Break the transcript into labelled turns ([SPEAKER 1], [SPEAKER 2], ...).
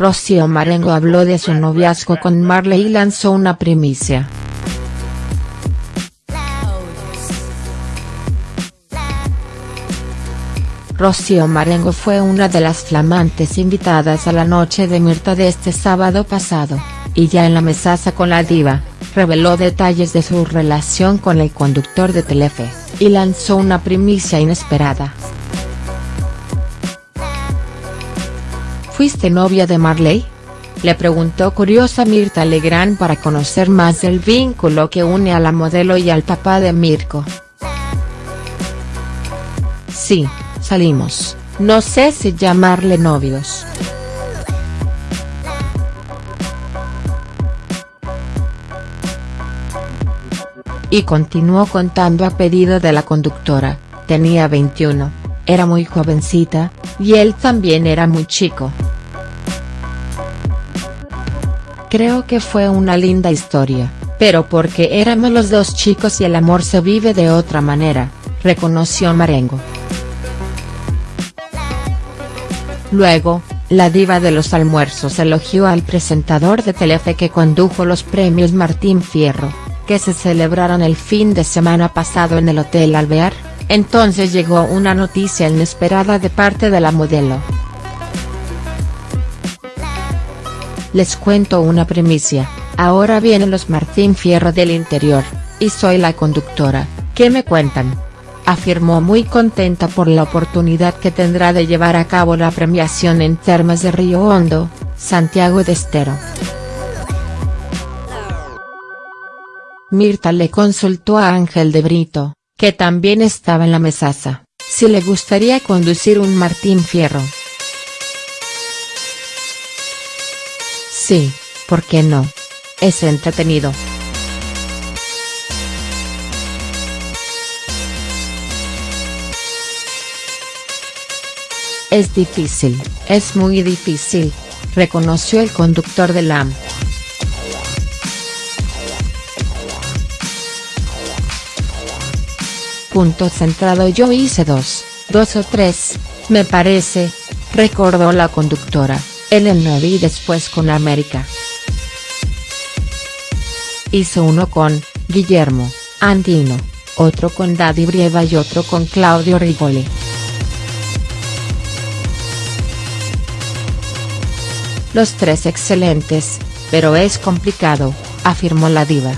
[SPEAKER 1] Rocío Marengo habló de su noviazgo con Marley y lanzó una primicia. Rocío Marengo fue una de las flamantes invitadas a la noche de Mirta de este sábado pasado, y ya en la mesaza con la diva, reveló detalles de su relación con el conductor de Telefe, y lanzó una primicia inesperada. ¿Fuiste novia de Marley? Le preguntó curiosa Mirta Legrand para conocer más del vínculo que une a la modelo y al papá de Mirko. Sí, salimos, no sé si llamarle novios. Y continuó contando a pedido de la conductora, tenía 21, era muy jovencita, y él también era muy chico. Creo que fue una linda historia, pero porque éramos los dos chicos y el amor se vive de otra manera, reconoció Marengo. Luego, la diva de los almuerzos elogió al presentador de Telefe que condujo los premios Martín Fierro, que se celebraron el fin de semana pasado en el Hotel Alvear, entonces llegó una noticia inesperada de parte de la modelo. Les cuento una primicia, ahora vienen los Martín Fierro del interior, y soy la conductora, ¿qué me cuentan?, afirmó muy contenta por la oportunidad que tendrá de llevar a cabo la premiación en Termas de Río Hondo, Santiago de Estero. Mirta le consultó a Ángel de Brito, que también estaba en la mesaza, si le gustaría conducir un Martín Fierro. Sí, ¿por qué no? Es entretenido. Es difícil, es muy difícil, reconoció el conductor de AM. Punto centrado yo hice dos, dos o tres, me parece, recordó la conductora en el 9 y después con América. Hizo uno con, Guillermo, Andino, otro con Daddy Brieva y otro con Claudio Rigoli. Los tres excelentes, pero es complicado, afirmó la diva.